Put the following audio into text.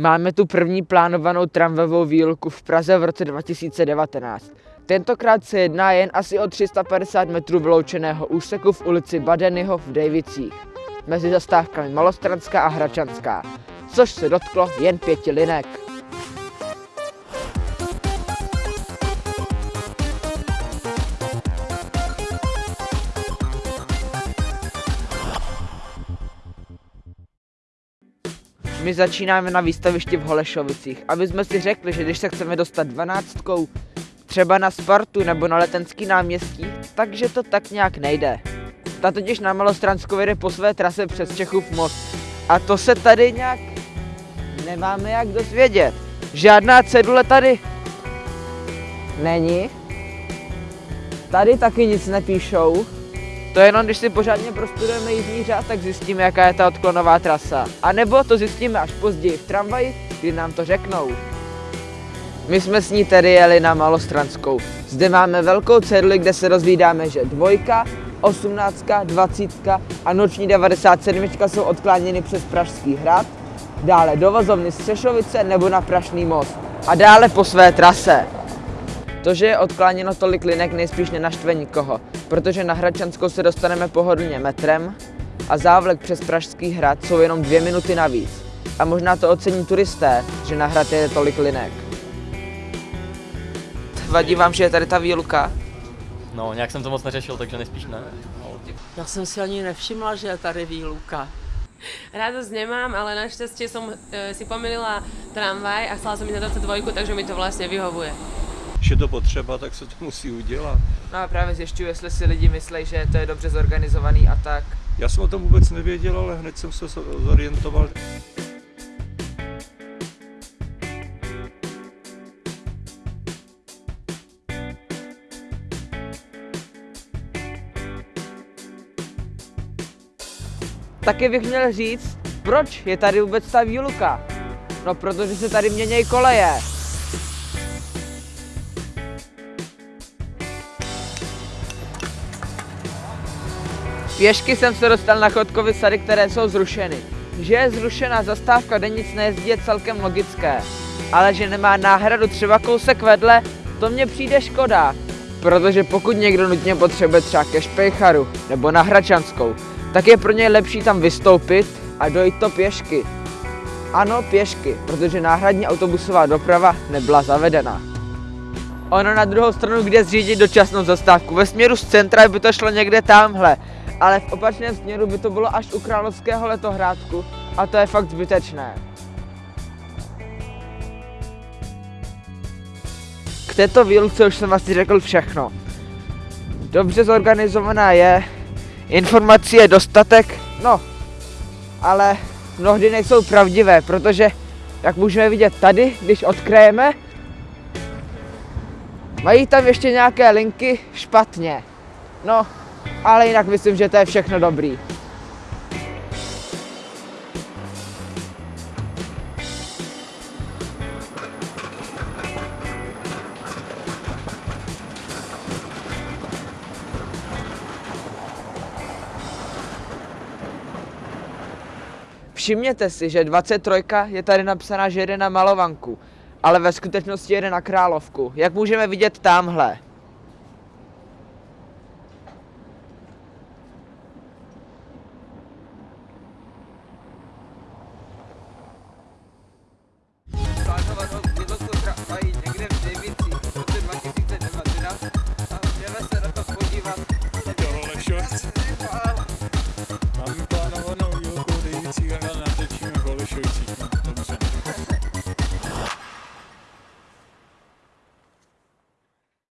Máme tu první plánovanou tramvajovou výluku v Praze v roce 2019. Tentokrát se jedná jen asi o 350 metrů vyloučeného úseku v ulici Badenyho v Dejvicích, mezi zastávkami Malostranská a Hračanská, což se dotklo jen pěti linek. My začínáme na výstavišti v Holešovicích, aby jsme si řekli, že když se chceme dostat dvanáctkou třeba na Spartu nebo na Letenský náměstí, takže to tak nějak nejde. Ta totiž na Malostranskou jede po své trase přes Čechův most. A to se tady nějak nemáme jak dozvědět. Žádná cedule tady není. Tady taky nic nepíšou. To jenom, když si pořádně prostudujeme jízdní řád, tak zjistíme, jaká je ta odklonová trasa. A nebo to zjistíme až později v tramvaji, kdy nám to řeknou. My jsme s ní tedy jeli na Malostranskou. Zde máme velkou ceduli, kde se rozvídáme, že dvojka, osmnáctka, dvacítka a noční 97 jsou odkláněny přes Pražský hrad, dále do vozovny Střešovice nebo na Prašný most a dále po své trase. To, že je odkláněno tolik linek, nejspíš nenaštve nikoho, protože na Hradčanskou se dostaneme pohodlně metrem a závlek přes Pražský hrad jsou jenom dvě minuty navíc. A možná to ocení turisté, že na hrad je tolik linek. Vadí vám, že je tady ta výluka? No, nějak jsem to moc neřešil, takže nejspíš ne. Já jsem si ani nevšimla, že je tady výluka. Radosť nemám, ale našťastie som e, si pomýlila tramvaj a chcela som ísť na 22, takže mi to vlastne vyhovuje. Když je to potřeba, tak se to musí udělat. No a právě zjišťuju, jestli si lidi myslí, že to je dobře zorganizovaný a tak. Já jsem o tom vůbec nevěděl, ale hned jsem se zorientoval. Taky bych měl říct, proč je tady vůbec ta výluka. No protože se tady měnějí koleje. Pěšky jsem se dostal na chodkovy sady, které jsou zrušeny. Že je zrušená zastávka, kde nic nejezdí, je celkem logické. Ale že nemá náhradu třeba kousek vedle, to mně přijde škoda. Protože pokud někdo nutně potřebuje třeba ke Špejcharu nebo na Hračanskou, tak je pro něj lepší tam vystoupit a dojít to pěšky. Ano, pěšky, protože náhradní autobusová doprava nebyla zavedena. Ono na druhou stranu, kde zřídit dočasnou zastávku. Ve směru z centra by to šlo někde tamhle, ale v opačném směru by to bylo až u Královského letohrádku a to je fakt zbytečné. K této výluce už jsem asi řekl všechno. Dobře zorganizovaná je, informací je dostatek, no, ale mnohdy nejsou pravdivé, protože, jak můžeme vidět tady, když odkrajeme, mají tam ještě nějaké linky špatně. No, ale jinak myslím, že to je všechno dobrý. Všimněte si, že 23 je tady napsaná, že jede na Malovanku, ale ve skutečnosti jede na Královku, jak můžeme vidět tamhle.